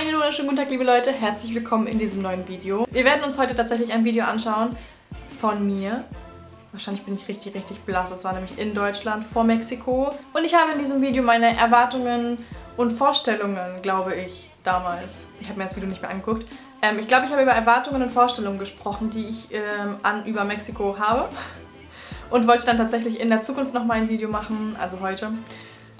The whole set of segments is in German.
Einen wunderschönen guten Tag, liebe Leute. Herzlich willkommen in diesem neuen Video. Wir werden uns heute tatsächlich ein Video anschauen von mir. Wahrscheinlich bin ich richtig, richtig blass. Das war nämlich in Deutschland vor Mexiko. Und ich habe in diesem Video meine Erwartungen und Vorstellungen, glaube ich, damals. Ich habe mir das Video nicht mehr angeguckt. Ähm, ich glaube, ich habe über Erwartungen und Vorstellungen gesprochen, die ich ähm, an über Mexiko habe. Und wollte dann tatsächlich in der Zukunft nochmal ein Video machen, also heute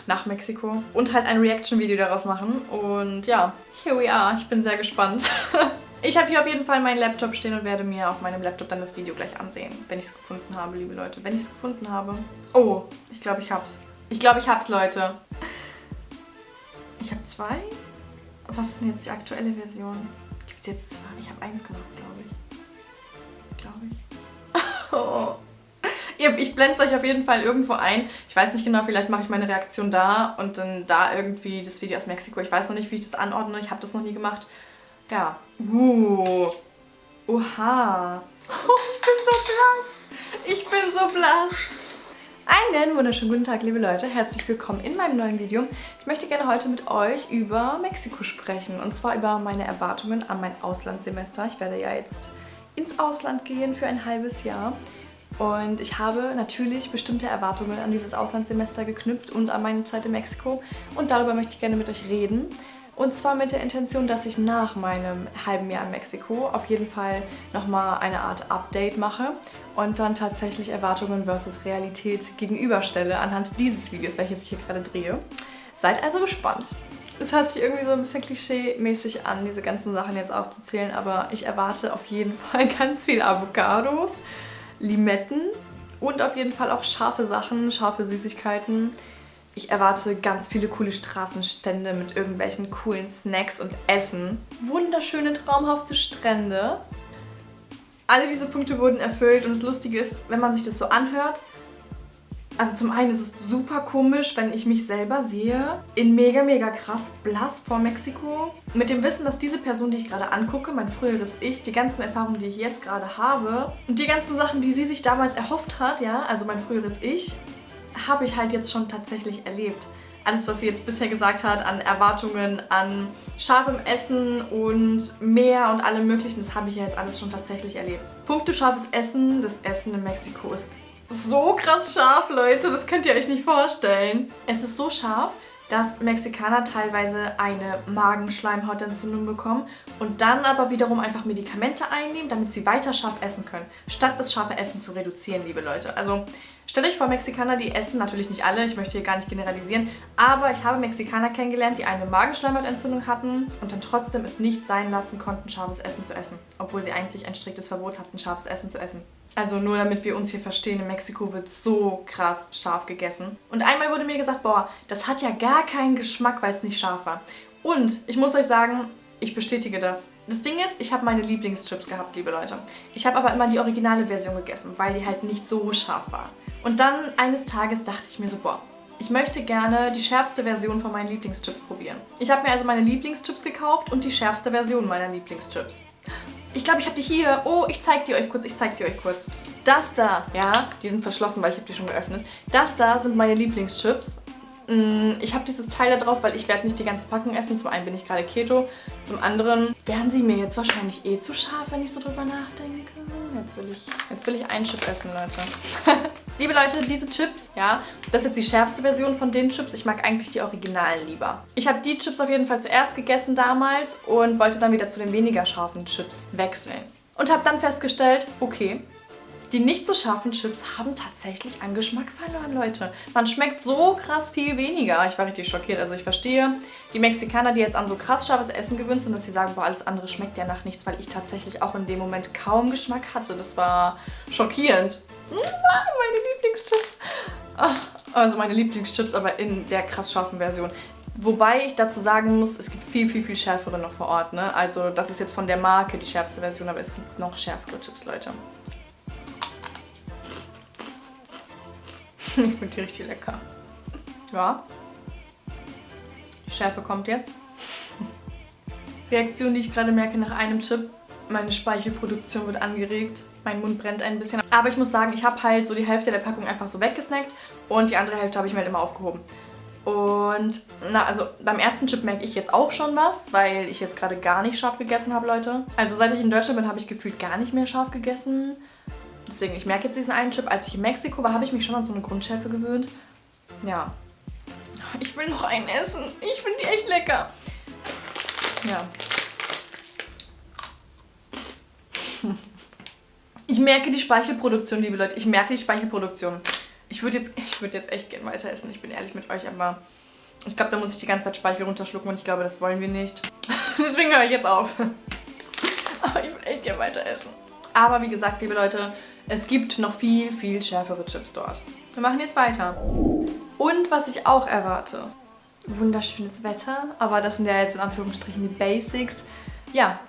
nach Mexiko und halt ein Reaction-Video daraus machen. Und ja, here we are. Ich bin sehr gespannt. ich habe hier auf jeden Fall meinen Laptop stehen und werde mir auf meinem Laptop dann das Video gleich ansehen, wenn ich es gefunden habe, liebe Leute. Wenn ich es gefunden habe. Oh, ich glaube, ich hab's. Ich glaube, ich hab's, Leute. Ich habe zwei? Was ist denn jetzt die aktuelle Version? Gibt es jetzt zwei? Ich habe eins gemacht, glaube ich. Glaube ich. oh. Ich blende es euch auf jeden Fall irgendwo ein. Ich weiß nicht genau, vielleicht mache ich meine Reaktion da und dann da irgendwie das Video aus Mexiko. Ich weiß noch nicht, wie ich das anordne. Ich habe das noch nie gemacht. Ja. Uh. Oha. Oh, ich bin so blass. Ich bin so blass. Einen wunderschönen guten Tag, liebe Leute. Herzlich willkommen in meinem neuen Video. Ich möchte gerne heute mit euch über Mexiko sprechen. Und zwar über meine Erwartungen an mein Auslandssemester. Ich werde ja jetzt ins Ausland gehen für ein halbes Jahr. Und ich habe natürlich bestimmte Erwartungen an dieses Auslandssemester geknüpft und an meine Zeit in Mexiko. Und darüber möchte ich gerne mit euch reden. Und zwar mit der Intention, dass ich nach meinem halben Jahr in Mexiko auf jeden Fall nochmal eine Art Update mache und dann tatsächlich Erwartungen versus Realität gegenüberstelle anhand dieses Videos, welches ich hier gerade drehe. Seid also gespannt. Es hört sich irgendwie so ein bisschen klischee-mäßig an, diese ganzen Sachen jetzt aufzuzählen, aber ich erwarte auf jeden Fall ganz viel Avocados, Limetten und auf jeden Fall auch scharfe Sachen, scharfe Süßigkeiten. Ich erwarte ganz viele coole Straßenstände mit irgendwelchen coolen Snacks und Essen. Wunderschöne, traumhafte Strände. Alle diese Punkte wurden erfüllt und das Lustige ist, wenn man sich das so anhört, also zum einen ist es super komisch, wenn ich mich selber sehe, in mega, mega krass blass vor Mexiko. Mit dem Wissen, dass diese Person, die ich gerade angucke, mein früheres Ich, die ganzen Erfahrungen, die ich jetzt gerade habe und die ganzen Sachen, die sie sich damals erhofft hat, ja, also mein früheres Ich, habe ich halt jetzt schon tatsächlich erlebt. Alles, was sie jetzt bisher gesagt hat, an Erwartungen, an scharfem Essen und Meer und allem möglichen, das habe ich ja jetzt alles schon tatsächlich erlebt. Punkte scharfes Essen, das Essen in Mexiko ist so krass scharf, Leute. Das könnt ihr euch nicht vorstellen. Es ist so scharf, dass Mexikaner teilweise eine Magenschleimhautentzündung bekommen und dann aber wiederum einfach Medikamente einnehmen, damit sie weiter scharf essen können, statt das scharfe Essen zu reduzieren, liebe Leute. Also stellt euch vor, Mexikaner, die essen, natürlich nicht alle, ich möchte hier gar nicht generalisieren, aber ich habe Mexikaner kennengelernt, die eine Magenschleimhautentzündung hatten und dann trotzdem es nicht sein lassen konnten, scharfes Essen zu essen, obwohl sie eigentlich ein striktes Verbot hatten, scharfes Essen zu essen. Also nur damit wir uns hier verstehen, in Mexiko wird so krass scharf gegessen. Und einmal wurde mir gesagt, boah, das hat ja gar keinen Geschmack, weil es nicht scharf war. Und ich muss euch sagen, ich bestätige das. Das Ding ist, ich habe meine Lieblingschips gehabt, liebe Leute. Ich habe aber immer die originale Version gegessen, weil die halt nicht so scharf war. Und dann eines Tages dachte ich mir so, boah, ich möchte gerne die schärfste Version von meinen Lieblingschips probieren. Ich habe mir also meine Lieblingschips gekauft und die schärfste Version meiner Lieblingschips. Ich glaube, ich habe die hier. Oh, ich zeige die euch kurz. Ich zeige die euch kurz. Das da, ja, die sind verschlossen, weil ich habe die schon geöffnet. Das da sind meine Lieblingschips. Mm, ich habe dieses Teil da drauf, weil ich werde nicht die ganze Packung essen. Zum einen bin ich gerade Keto, zum anderen wären sie mir jetzt wahrscheinlich eh zu scharf, wenn ich so drüber nachdenke. Jetzt will ich, jetzt will ich einen Chip essen, Leute. Liebe Leute, diese Chips, ja, das ist jetzt die schärfste Version von den Chips. Ich mag eigentlich die Originalen lieber. Ich habe die Chips auf jeden Fall zuerst gegessen damals und wollte dann wieder zu den weniger scharfen Chips wechseln. Und habe dann festgestellt, okay, die nicht so scharfen Chips haben tatsächlich an Geschmack verloren, Leute. Man schmeckt so krass viel weniger. Ich war richtig schockiert. Also ich verstehe die Mexikaner, die jetzt an so krass scharfes Essen gewöhnt sind, dass sie sagen, boah, alles andere schmeckt ja nach nichts, weil ich tatsächlich auch in dem Moment kaum Geschmack hatte. Das war schockierend. Meine Lieblingschips. also meine Lieblingschips, aber in der krass scharfen Version. Wobei ich dazu sagen muss, es gibt viel, viel, viel schärfere noch vor Ort. Ne? Also das ist jetzt von der Marke die schärfste Version, aber es gibt noch schärfere Chips, Leute. ich finde die richtig lecker. Ja. Die Schärfe kommt jetzt. Reaktion, die ich gerade merke nach einem Chip. Meine Speichelproduktion wird angeregt. Mein Mund brennt ein bisschen. Aber ich muss sagen, ich habe halt so die Hälfte der Packung einfach so weggesnackt und die andere Hälfte habe ich mir halt immer aufgehoben. Und na, also beim ersten Chip merke ich jetzt auch schon was, weil ich jetzt gerade gar nicht scharf gegessen habe, Leute. Also seit ich in Deutschland bin, habe ich gefühlt gar nicht mehr scharf gegessen. Deswegen, ich merke jetzt diesen einen Chip. Als ich in Mexiko war, habe ich mich schon an so eine Grundschärfe gewöhnt. Ja. Ich will noch einen essen. Ich finde die echt lecker. Ja. Ich merke die Speichelproduktion, liebe Leute. Ich merke die Speichelproduktion. Ich würde jetzt, würd jetzt echt gerne weiter essen. Ich bin ehrlich mit euch, aber ich glaube, da muss ich die ganze Zeit Speichel runterschlucken und ich glaube, das wollen wir nicht. Deswegen höre ich jetzt auf. aber ich würde echt gerne weiter essen. Aber wie gesagt, liebe Leute, es gibt noch viel, viel schärfere Chips dort. Wir machen jetzt weiter. Und was ich auch erwarte, wunderschönes Wetter, aber das sind ja jetzt in Anführungsstrichen die Basics. Ja,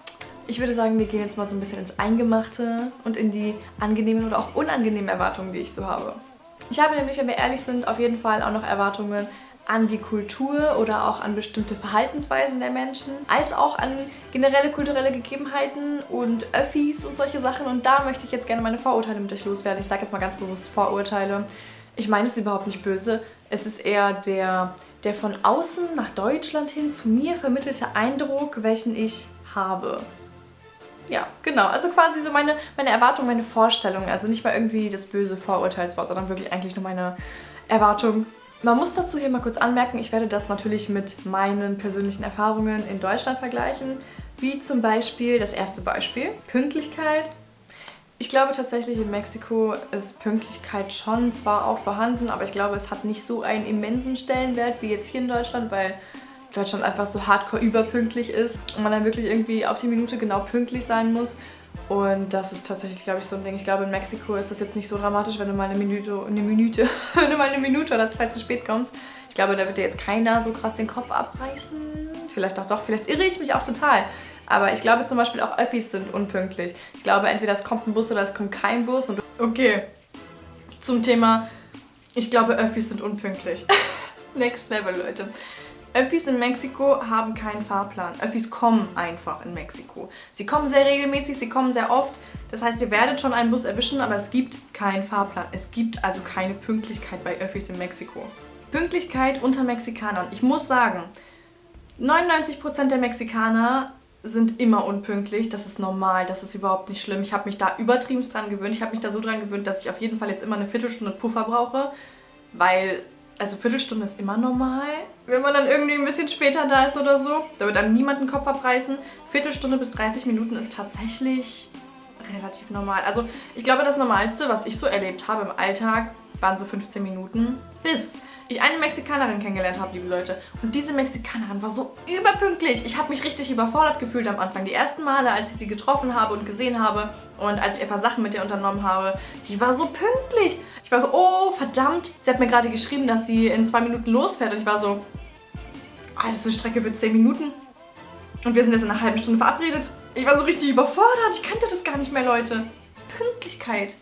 ich würde sagen, wir gehen jetzt mal so ein bisschen ins Eingemachte und in die angenehmen oder auch unangenehmen Erwartungen, die ich so habe. Ich habe nämlich, wenn wir ehrlich sind, auf jeden Fall auch noch Erwartungen an die Kultur oder auch an bestimmte Verhaltensweisen der Menschen, als auch an generelle kulturelle Gegebenheiten und Öffis und solche Sachen. Und da möchte ich jetzt gerne meine Vorurteile mit euch loswerden. Ich sage jetzt mal ganz bewusst Vorurteile. Ich meine es überhaupt nicht böse. Es ist eher der, der von außen nach Deutschland hin zu mir vermittelte Eindruck, welchen ich habe. Ja, genau. Also quasi so meine, meine Erwartung, meine Vorstellung. Also nicht mal irgendwie das böse Vorurteilswort, sondern wirklich eigentlich nur meine Erwartung. Man muss dazu hier mal kurz anmerken, ich werde das natürlich mit meinen persönlichen Erfahrungen in Deutschland vergleichen. Wie zum Beispiel das erste Beispiel, Pünktlichkeit. Ich glaube tatsächlich in Mexiko ist Pünktlichkeit schon zwar auch vorhanden, aber ich glaube es hat nicht so einen immensen Stellenwert wie jetzt hier in Deutschland, weil Deutschland einfach so hardcore überpünktlich ist und man dann wirklich irgendwie auf die Minute genau pünktlich sein muss. Und das ist tatsächlich, glaube ich, so ein Ding. Ich glaube, in Mexiko ist das jetzt nicht so dramatisch, wenn du mal eine Minute, eine Minute, wenn du mal eine Minute oder zwei zu spät kommst. Ich glaube, da wird dir jetzt keiner so krass den Kopf abreißen. Vielleicht auch doch, vielleicht irre ich mich auch total. Aber ich glaube zum Beispiel auch Öffis sind unpünktlich. Ich glaube, entweder es kommt ein Bus oder es kommt kein Bus. Und okay, zum Thema, ich glaube, Öffis sind unpünktlich. Next Level, Leute. Öffis in Mexiko haben keinen Fahrplan. Öffis kommen einfach in Mexiko. Sie kommen sehr regelmäßig, sie kommen sehr oft. Das heißt, ihr werdet schon einen Bus erwischen, aber es gibt keinen Fahrplan. Es gibt also keine Pünktlichkeit bei Öffis in Mexiko. Pünktlichkeit unter Mexikanern. Ich muss sagen, 99% der Mexikaner sind immer unpünktlich. Das ist normal, das ist überhaupt nicht schlimm. Ich habe mich da übertrieben dran gewöhnt. Ich habe mich da so dran gewöhnt, dass ich auf jeden Fall jetzt immer eine Viertelstunde Puffer brauche, weil also Viertelstunde ist immer normal, wenn man dann irgendwie ein bisschen später da ist oder so. Da wird dann niemand den Kopf abreißen. Viertelstunde bis 30 Minuten ist tatsächlich relativ normal. Also ich glaube, das Normalste, was ich so erlebt habe im Alltag, waren so 15 Minuten. Bis ich eine Mexikanerin kennengelernt habe, liebe Leute. Und diese Mexikanerin war so überpünktlich. Ich habe mich richtig überfordert gefühlt am Anfang. Die ersten Male, als ich sie getroffen habe und gesehen habe und als ich ein paar Sachen mit ihr unternommen habe, die war so pünktlich. Ich war so, oh, verdammt. Sie hat mir gerade geschrieben, dass sie in zwei Minuten losfährt. Und ich war so, ah, das ist eine Strecke für zehn Minuten. Und wir sind jetzt in einer halben Stunde verabredet. Ich war so richtig überfordert. Ich kannte das gar nicht mehr, Leute. Pünktlichkeit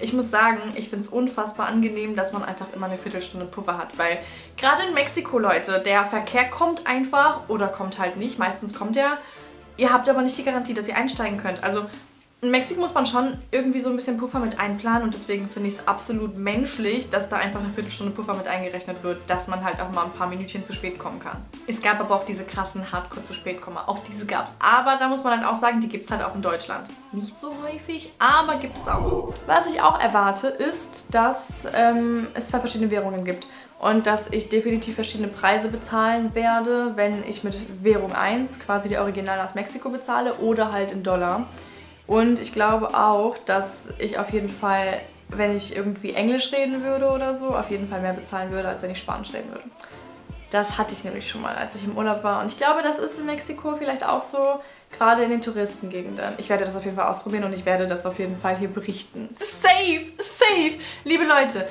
ich muss sagen, ich finde es unfassbar angenehm, dass man einfach immer eine Viertelstunde Puffer hat, weil gerade in Mexiko, Leute, der Verkehr kommt einfach oder kommt halt nicht. Meistens kommt er. Ihr habt aber nicht die Garantie, dass ihr einsteigen könnt. Also in Mexiko muss man schon irgendwie so ein bisschen Puffer mit einplanen und deswegen finde ich es absolut menschlich, dass da einfach eine Viertelstunde Puffer mit eingerechnet wird, dass man halt auch mal ein paar Minütchen zu spät kommen kann. Es gab aber auch diese krassen Hardcore zu spät kommen, auch diese gab es. Aber da muss man halt auch sagen, die gibt es halt auch in Deutschland. Nicht so häufig, aber gibt es auch. Was ich auch erwarte, ist, dass ähm, es zwei verschiedene Währungen gibt und dass ich definitiv verschiedene Preise bezahlen werde, wenn ich mit Währung 1 quasi die Original aus Mexiko bezahle oder halt in Dollar. Und ich glaube auch, dass ich auf jeden Fall, wenn ich irgendwie Englisch reden würde oder so, auf jeden Fall mehr bezahlen würde, als wenn ich Spanisch reden würde. Das hatte ich nämlich schon mal, als ich im Urlaub war. Und ich glaube, das ist in Mexiko vielleicht auch so, gerade in den Touristengegenden. Ich werde das auf jeden Fall ausprobieren und ich werde das auf jeden Fall hier berichten. Safe, safe! Liebe Leute,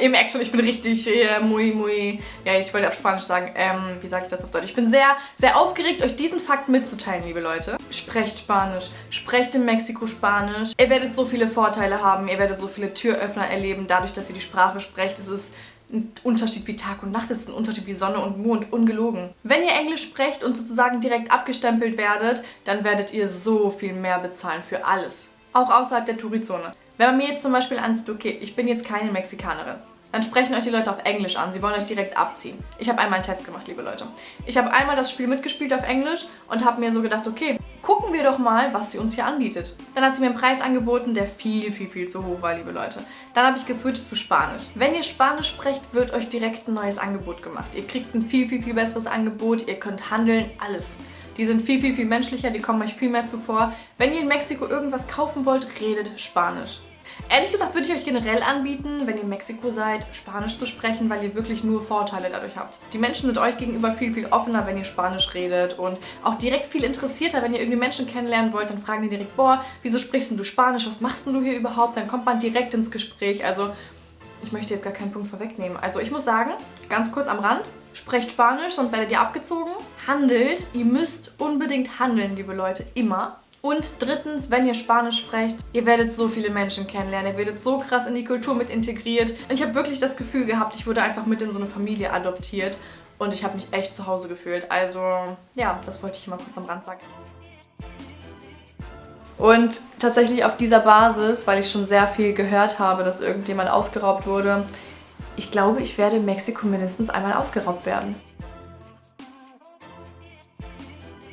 ihr merkt schon, ich bin richtig äh, muy, muy, ja, ich wollte auf Spanisch sagen, ähm, wie sage ich das auf Deutsch? Ich bin sehr, sehr aufgeregt, euch diesen Fakt mitzuteilen, liebe Leute. Sprecht Spanisch, sprecht in Mexiko Spanisch. Ihr werdet so viele Vorteile haben, ihr werdet so viele Türöffner erleben, dadurch, dass ihr die Sprache sprecht. Es ist ein Unterschied wie Tag und Nacht, es ist ein Unterschied wie Sonne und Mond, ungelogen. Wenn ihr Englisch sprecht und sozusagen direkt abgestempelt werdet, dann werdet ihr so viel mehr bezahlen für alles. Auch außerhalb der Tourizone. Wenn man mir jetzt zum Beispiel ansieht, okay, ich bin jetzt keine Mexikanerin. dann sprechen euch die Leute auf Englisch an. Sie wollen euch direkt abziehen. Ich habe einmal einen Test gemacht, liebe Leute. Ich habe einmal das Spiel mitgespielt auf Englisch und habe mir so gedacht, okay, gucken wir doch mal, was sie uns hier anbietet. Dann hat sie mir einen Preis angeboten, der viel, viel, viel zu hoch war, liebe Leute. Dann habe ich geswitcht zu Spanisch. Wenn ihr Spanisch sprecht, wird euch direkt ein neues Angebot gemacht. Ihr kriegt ein viel, viel, viel besseres Angebot. Ihr könnt handeln, alles. Die sind viel, viel, viel menschlicher, die kommen euch viel mehr zuvor. Wenn ihr in Mexiko irgendwas kaufen wollt, redet Spanisch. Ehrlich gesagt würde ich euch generell anbieten, wenn ihr in Mexiko seid, Spanisch zu sprechen, weil ihr wirklich nur Vorteile dadurch habt. Die Menschen sind euch gegenüber viel, viel offener, wenn ihr Spanisch redet und auch direkt viel interessierter, wenn ihr irgendwie Menschen kennenlernen wollt, dann fragen die direkt, boah, wieso sprichst du Spanisch, was machst du hier überhaupt? Dann kommt man direkt ins Gespräch, also ich möchte jetzt gar keinen Punkt vorwegnehmen. Also ich muss sagen, ganz kurz am Rand, sprecht Spanisch, sonst werdet ihr abgezogen. Handelt, ihr müsst unbedingt handeln, liebe Leute, immer. Und drittens, wenn ihr Spanisch sprecht, ihr werdet so viele Menschen kennenlernen, ihr werdet so krass in die Kultur mit integriert. Und ich habe wirklich das Gefühl gehabt, ich wurde einfach mit in so eine Familie adoptiert und ich habe mich echt zu Hause gefühlt. Also ja, das wollte ich mal kurz am Rand sagen. Und tatsächlich auf dieser Basis, weil ich schon sehr viel gehört habe, dass irgendjemand ausgeraubt wurde, ich glaube, ich werde in Mexiko mindestens einmal ausgeraubt werden.